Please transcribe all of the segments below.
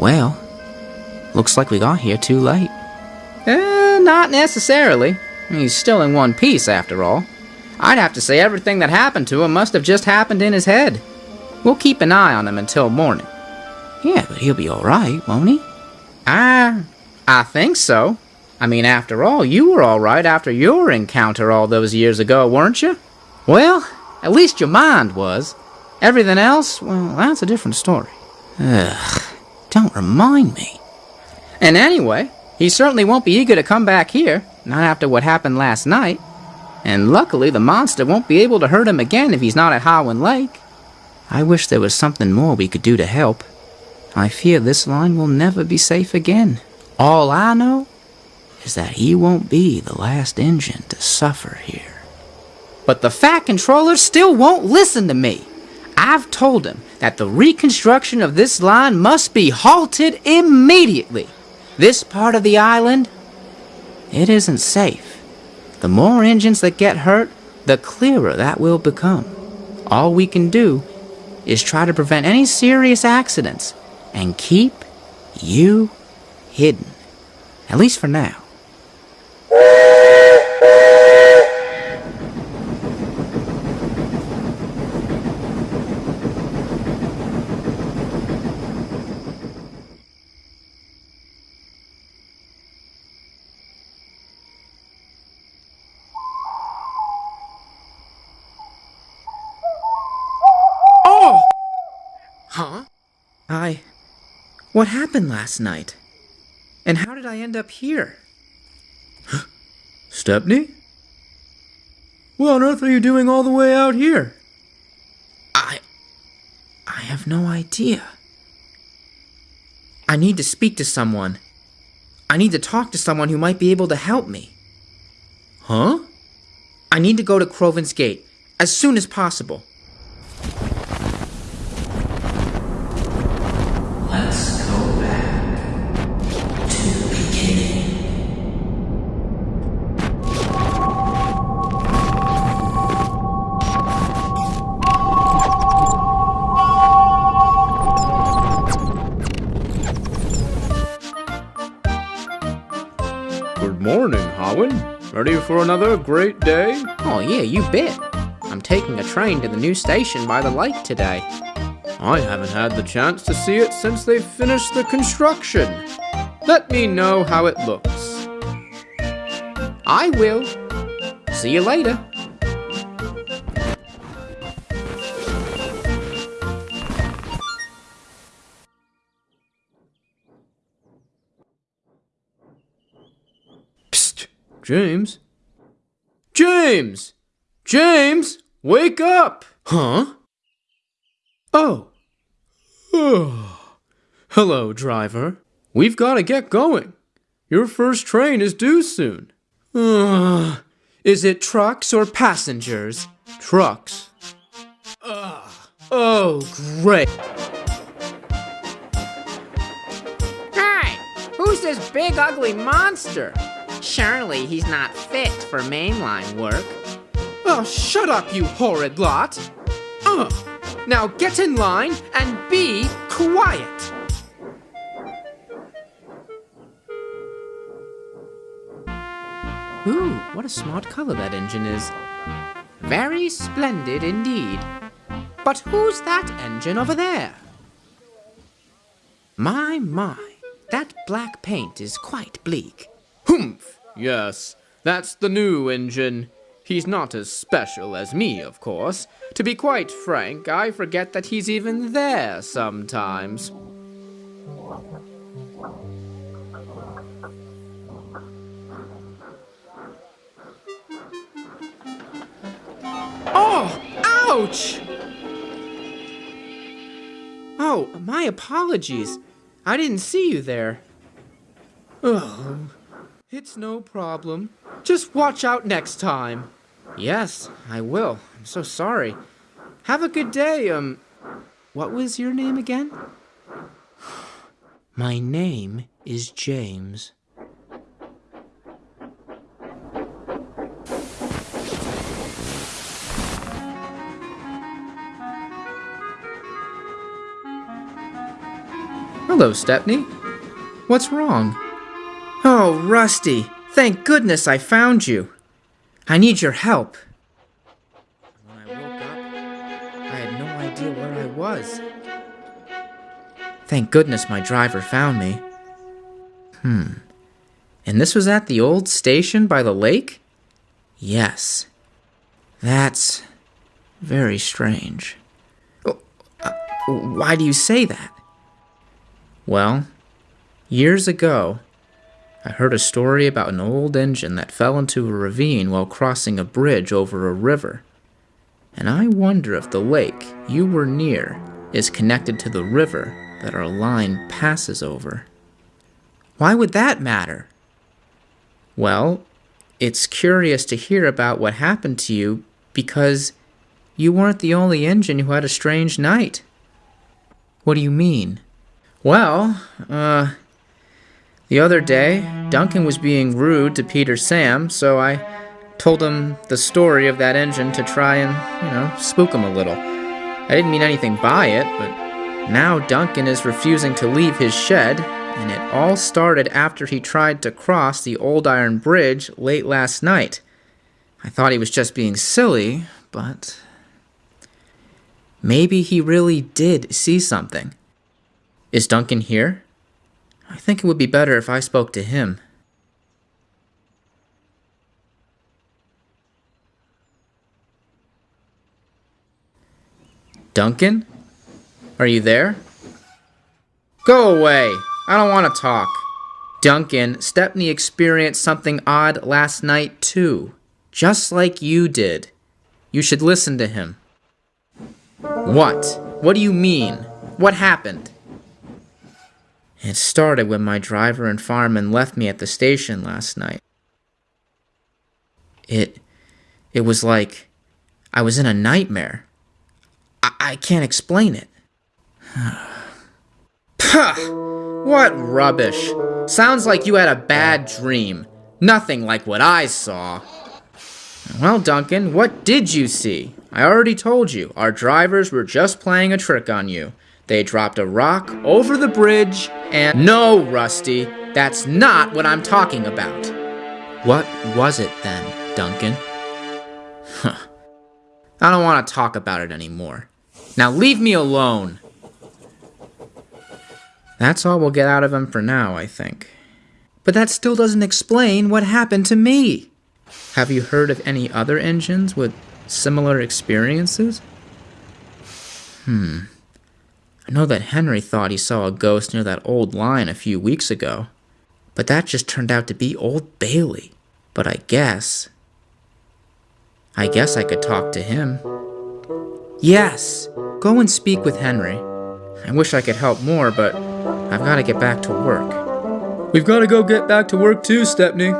Well, looks like we got here too late. Eh, not necessarily. He's still in one piece, after all. I'd have to say everything that happened to him must have just happened in his head. We'll keep an eye on him until morning. Yeah, but he'll be alright, won't he? I. I think so. I mean, after all, you were alright after your encounter all those years ago, weren't you? Well, at least your mind was. Everything else, well, that's a different story. Ugh, don't remind me. And anyway, he certainly won't be eager to come back here, not after what happened last night. And luckily, the monster won't be able to hurt him again if he's not at Howland Lake. I wish there was something more we could do to help. I fear this line will never be safe again. All I know is that he won't be the last engine to suffer here. But the Fat Controller still won't listen to me. I've told him that the reconstruction of this line must be halted immediately. This part of the island, it isn't safe. The more engines that get hurt, the clearer that will become. All we can do is try to prevent any serious accidents and keep you hidden. At least for now. I. What happened last night? And how did I end up here? Stepney? What on earth are you doing all the way out here? I. I have no idea. I need to speak to someone. I need to talk to someone who might be able to help me. Huh? I need to go to Crovan's Gate as soon as possible. For another great day? Oh, yeah, you bet. I'm taking a train to the new station by the lake today. I haven't had the chance to see it since they finished the construction. Let me know how it looks. I will. See you later. Psst, James? James! James, wake up! Huh? Oh. Hello, driver. We've got to get going. Your first train is due soon. Ugh. Is it trucks or passengers? Trucks. Ugh. Oh, great. Hey, who's this big ugly monster? Surely he's not fit for mainline work. Oh, shut up, you horrid lot. Ugh. Now get in line and be quiet. Ooh, what a smart color that engine is. Very splendid indeed. But who's that engine over there? My, my, that black paint is quite bleak. Humph! Yes, that's the new engine. He's not as special as me, of course. To be quite frank, I forget that he's even there sometimes. Oh, ouch! Oh, my apologies. I didn't see you there. Oh, it's no problem. Just watch out next time. Yes, I will. I'm so sorry. Have a good day. Um, what was your name again? My name is James. Hello, Stepney. What's wrong? Oh, Rusty, thank goodness I found you. I need your help. When I woke up, I had no idea where I was. Thank goodness my driver found me. Hmm. And this was at the old station by the lake? Yes. That's very strange. Oh, uh, why do you say that? Well, years ago, I heard a story about an old engine that fell into a ravine while crossing a bridge over a river. And I wonder if the lake you were near is connected to the river that our line passes over. Why would that matter? Well, it's curious to hear about what happened to you because you weren't the only engine who had a strange night. What do you mean? Well, uh, the other day, Duncan was being rude to Peter Sam, so I told him the story of that engine to try and, you know, spook him a little. I didn't mean anything by it, but now Duncan is refusing to leave his shed, and it all started after he tried to cross the old iron bridge late last night. I thought he was just being silly, but maybe he really did see something. Is Duncan here? I think it would be better if I spoke to him. Duncan? Are you there? Go away! I don't want to talk. Duncan, Stepney experienced something odd last night too. Just like you did. You should listen to him. What? What do you mean? What happened? It started when my driver and fireman left me at the station last night. It. it was like I was in a nightmare. I, I can't explain it. Puh! What rubbish. Sounds like you had a bad dream. Nothing like what I saw. Well, Duncan, what did you see? I already told you, our drivers were just playing a trick on you. They dropped a rock over the bridge and. No, Rusty, that's not what I'm talking about. What was it then, Duncan? Huh. I don't want to talk about it anymore. Now leave me alone. That's all we'll get out of him for now, I think. But that still doesn't explain what happened to me. Have you heard of any other engines with similar experiences? Hmm. I know that Henry thought he saw a ghost near that old line a few weeks ago, but that just turned out to be Old Bailey. But I guess. I guess I could talk to him. Yes, go and speak with Henry. I wish I could help more, but I've got to get back to work. We've got to go get back to work too, Stepney.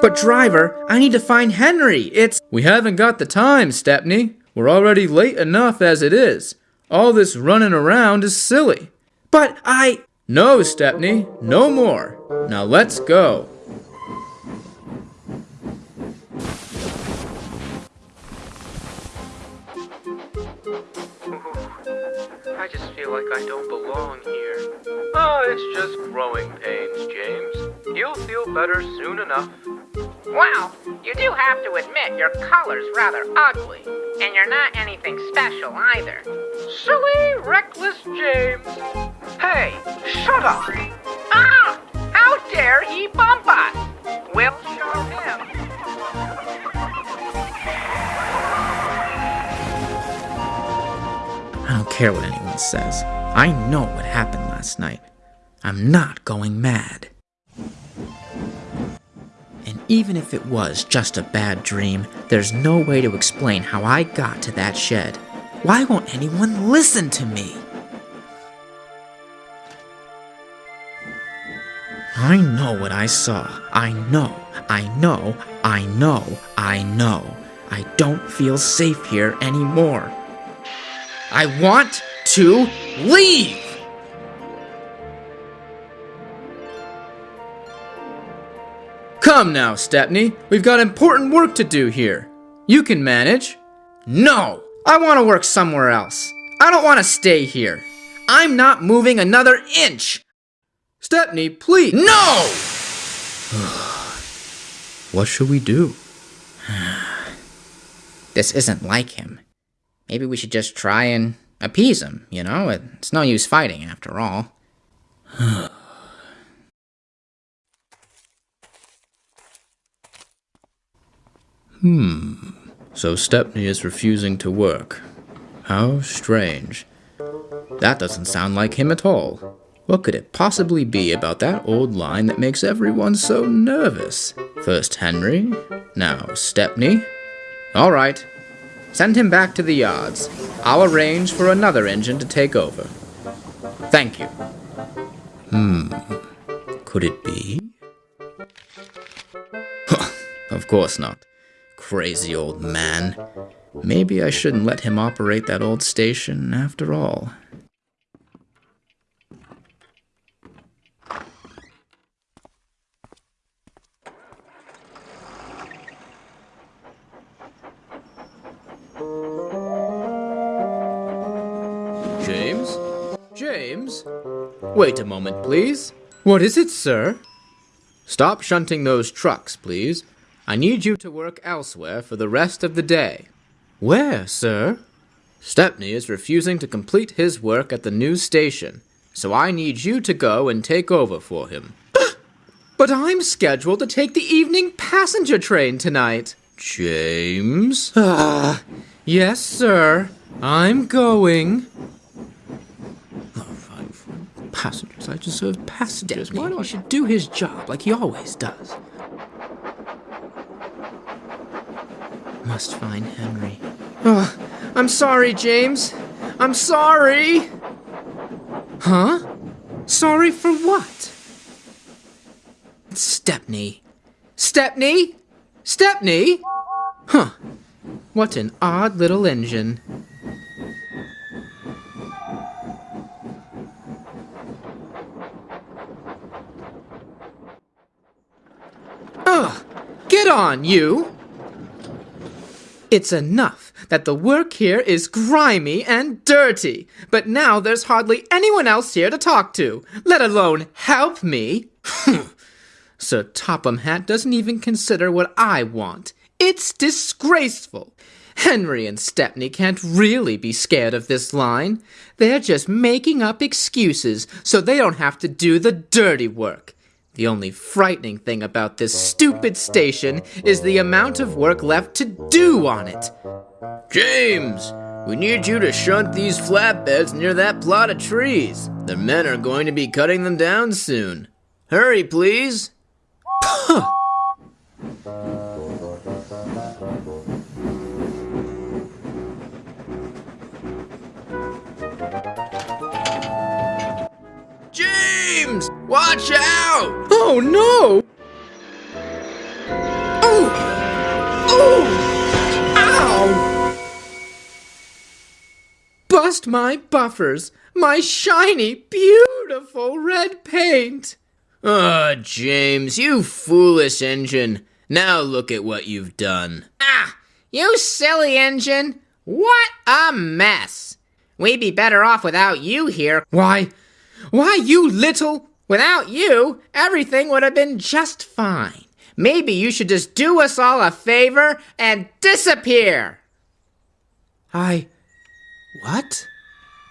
But driver, I need to find Henry. It's. We haven't got the time, Stepney. We're already late enough as it is. All this running around is silly. But I... No, Stepney, no more. Now let's go. I just feel like I don't belong here. Oh, it's just growing pains, James. You'll feel better soon enough. Well, you do have to admit your color's rather ugly, and you're not anything special either. Silly, reckless James. Hey, shut up! Ah! How dare he bump us? We'll show him. I don't care what anyone says. I know what happened last night. I'm not going mad. Even if it was just a bad dream, there's no way to explain how I got to that shed. Why won't anyone listen to me? I know what I saw. I know, I know, I know, I know. I don't feel safe here anymore. I want to leave! Come now, Stepney. We've got important work to do here. You can manage. No! I want to work somewhere else. I don't want to stay here. I'm not moving another inch. Stepney, please. No! What should we do? This isn't like him. Maybe we should just try and appease him, you know? It's no use fighting, after all. So Stepney is refusing to work. How strange. That doesn't sound like him at all. What could it possibly be about that old line that makes everyone so nervous? First Henry, now Stepney. All right, send him back to the yards. I'll arrange for another engine to take over. Thank you. Hmm, could it be? of course not. Crazy old man. Maybe I shouldn't let him operate that old station after all. James? James? Wait a moment, please. What is it, sir? Stop shunting those trucks, please. I need you to work elsewhere for the rest of the day. Where, sir? Stepney is refusing to complete his work at the new station, so I need you to go and take over for him. But I'm scheduled to take the evening passenger train tonight. James? Ah, yes, sir. I'm going. Passengers, I just serve passengers. Why do I should do his job like he always does? Must find Henry. Oh, I'm sorry, James. I'm sorry. Huh? Sorry for what? Stepney. Stepney? Stepney? Huh. What an odd little engine. Ugh! Get on, you! It's enough that the work here is grimy and dirty, but now there's hardly anyone else here to talk to, let alone help me. Sir Topham Hatt doesn't even consider what I want. It's disgraceful. Henry and Stepney can't really be scared of this line. They're just making up excuses so they don't have to do the dirty work. The only frightening thing about this stupid station is the amount of work left to do on it. James! We need you to shunt these flatbeds near that plot of trees. The men are going to be cutting them down soon. Hurry, please. Watch out! Oh no! Oh! Oh! Ow! Bust my buffers! My shiny, beautiful red paint! Ah, James, you foolish engine. Now look at what you've done. Ah, you silly engine. What a mess. We'd be better off without you here. Why, why, you little. Without you, everything would have been just fine. Maybe you should just do us all a favor and disappear. I. What?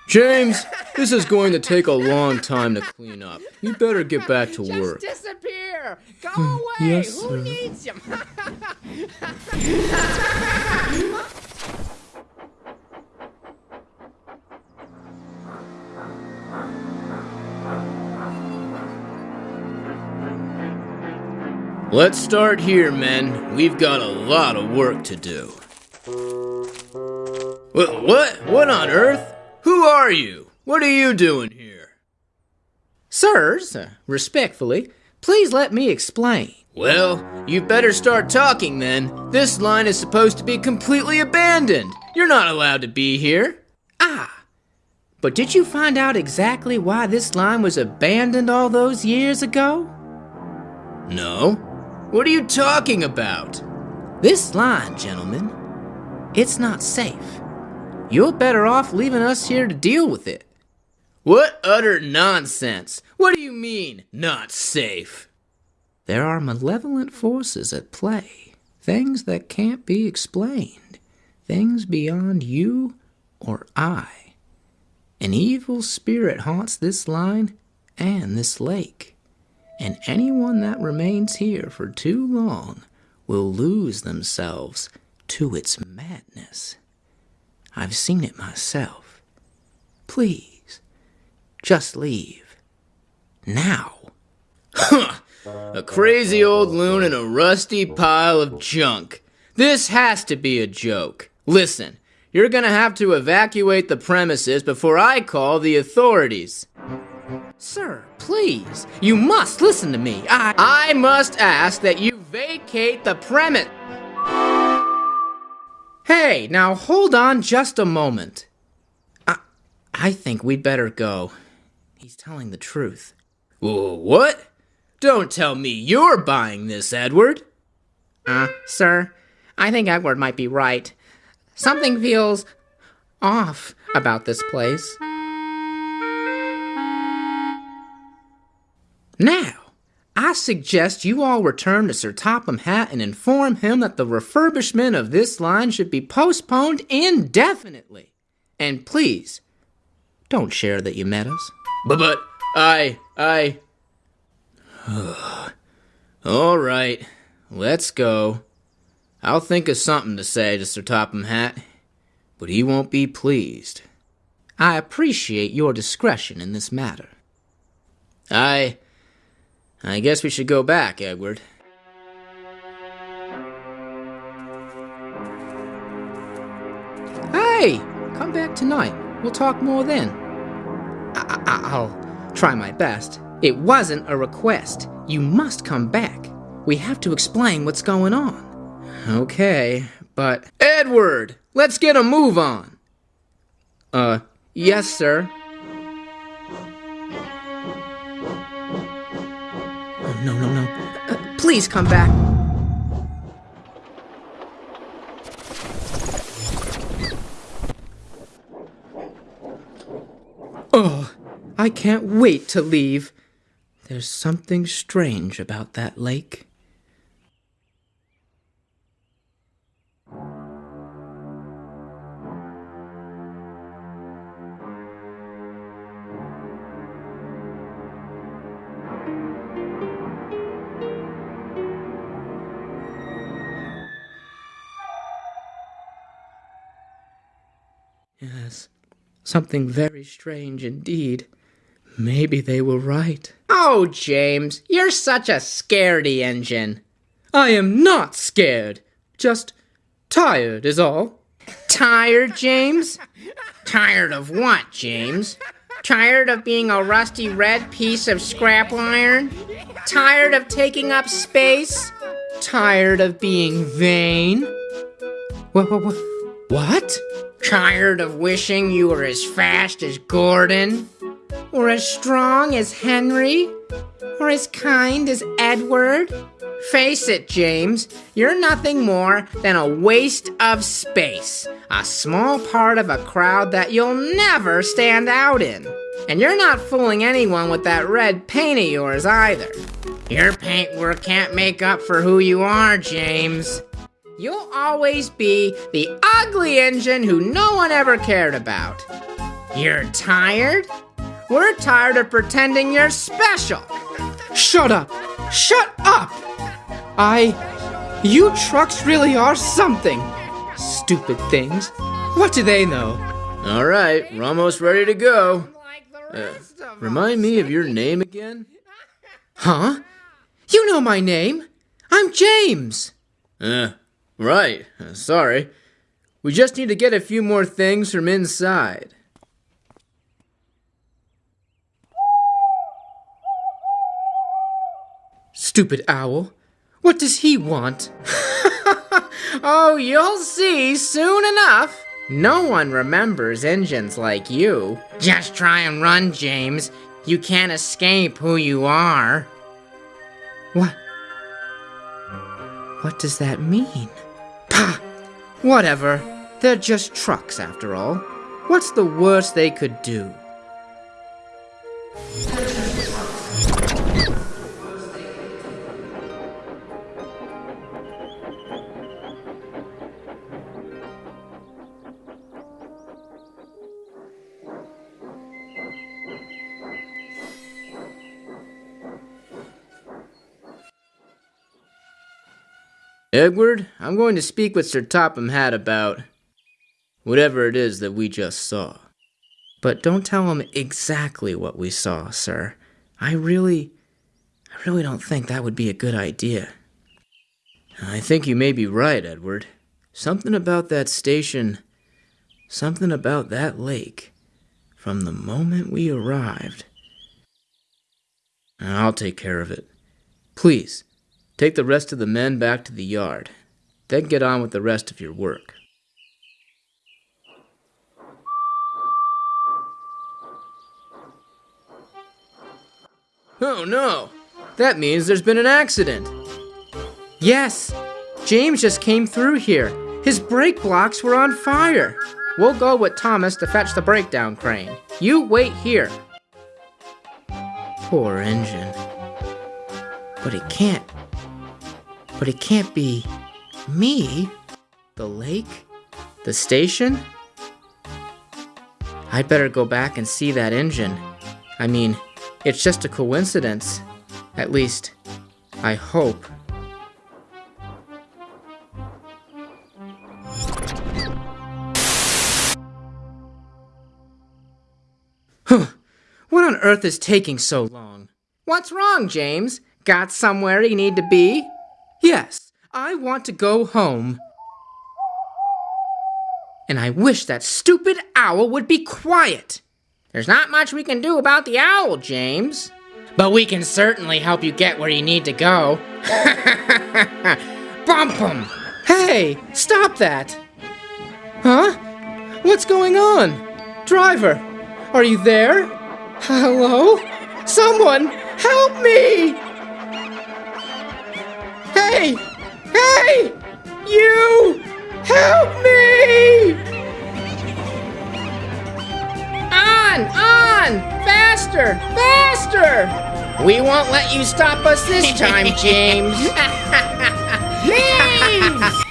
James, this is going to take a long time to clean up. You better get back to Just work. disappear. Go hmm, away. Yes, Who sir. needs you? Let's start here, men. We've got a lot of work to do. What? What? What on earth? Who are you? What are you doing here? Sirs, uh, respectfully, please let me explain. Well, you better start talking then. This line is supposed to be completely abandoned. You're not allowed to be here. Ah! But did you find out exactly why this line was abandoned all those years ago? No. What are you talking about? This line, gentlemen, it's not safe. You're better off leaving us here to deal with it. What utter nonsense! What do you mean, not safe? There are malevolent forces at play, things that can't be explained, things beyond you or I. An evil spirit haunts this line and this lake, and anyone that remains here for too long will lose themselves to its madness. I've seen it myself. Please, just leave. Now. A crazy old loon and a rusty pile of junk. This has to be a joke. Listen, you're gonna have to evacuate the premises before I call the authorities. Sir, please, you must listen to me. I. I must ask that you vacate the premise. Hey, now hold on just a moment. I, I think we'd better go. He's telling the truth. What? Don't tell me you're buying this, Edward. Uh, sir, I think Edward might be right. Something feels off about this place. Now, I suggest you all return to Sir Topham Hatt and inform him that the refurbishment of this line should be postponed indefinitely. And please, don't share that you met us. But, but, I, I. All right, let's go. I'll think of something to say to Sir Topham Hatt, but he won't be pleased. I appreciate your discretion in this matter. I. I guess we should go back, Edward. Hey, come back tonight. We'll talk more then. I- I- I'll try my best. It wasn't a request. You must come back. We have to explain what's going on. Okay, but. Edward! Let's get a move on! Uh, yes, sir. No, no, no. Uh, please come back. Oh, I can't wait to leave. There's something strange about that lake. Something very strange indeed. Maybe they were right. Oh, James, you're such a scaredy engine. I am not scared. Just tired is all. Tired, James? Tired of what, James? Tired of being a rusty red piece of scrap iron? Tired of taking up space? Tired of being vain? What? What? What? what? Tired of wishing you were as fast as Gordon? Or as strong as Henry? Or as kind as Edward? Face it, James, you're nothing more than a waste of space. A small part of a crowd that you'll never stand out in. And you're not fooling anyone with that red paint of yours either. Your paintwork can't make up for who you are, James. You'll always be the ugly engine who no one ever cared about. You're tired? We're tired of pretending you're special. Shut up! Shut up! I. You trucks really are something! Stupid things. What do they know? All right, we're almost ready to go. Uh, remind me of your name again? Huh? You know my name. I'm James. Uh, right. Sorry. We just need to get a few more things from inside. Stupid owl. What does he want? oh, you'll see soon enough. No one remembers engines like you. Just try and run, James. You can't escape who you are. What? What does that mean? Whatever. They're just trucks, after all. What's the worst they could do? Edward, I'm going to speak with Sir Topham Hatt about whatever it is that we just saw. But don't tell him exactly what we saw, sir. I really. I really don't think that would be a good idea. I think you may be right, Edward. Something about that station, something about that lake, from the moment we arrived. I'll take care of it. Please, take the rest of the men back to the yard. Then get on with the rest of your work. Oh no! That means there's been an accident! Yes, James just came through here. His brake blocks were on fire. We'll go with Thomas to fetch the breakdown crane. You wait here. Poor engine. But it can't. But it can't be me. The lake? The station? I'd better go back and see that engine. I mean, it's just a coincidence. At least, I hope. What on earth is taking so long? What's wrong, James? Got somewhere you need to be? Yes, I want to go home. And I wish that stupid owl would be quiet. There's not much we can do about the owl, James. But we can certainly help you get where you need to go. Bump him! Hey, stop that! Huh? What's going on? Driver, are you there? Hello? Someone, help me! Hey! Hey! You! Help me! On! On! Faster! Faster! We won't let you stop us this time, James. James!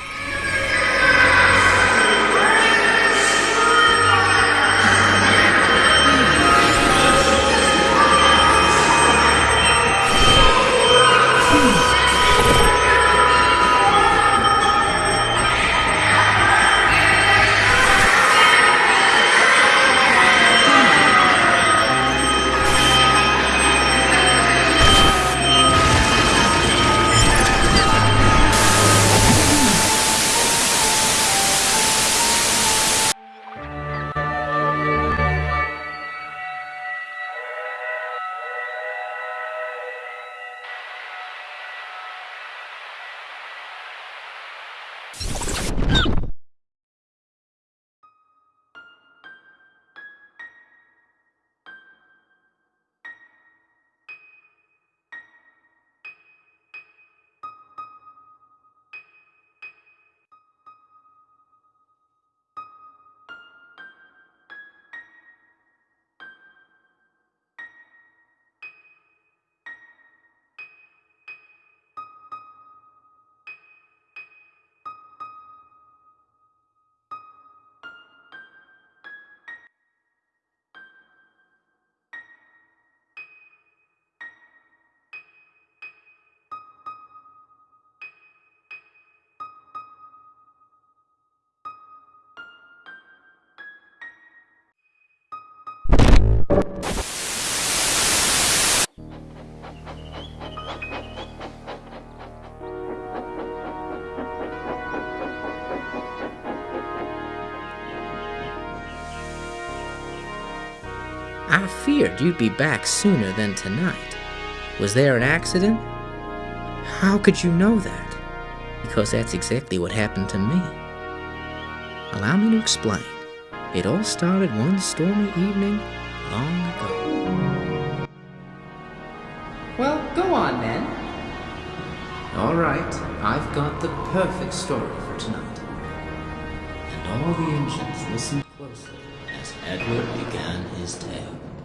I feared you'd be back sooner than tonight. Was there an accident? How could you know that? Because that's exactly what happened to me. Allow me to explain. It all started one stormy evening long ago. Well, go on then. All right, I've got the perfect story for tonight. And all the engines listened closely Edward began his tale.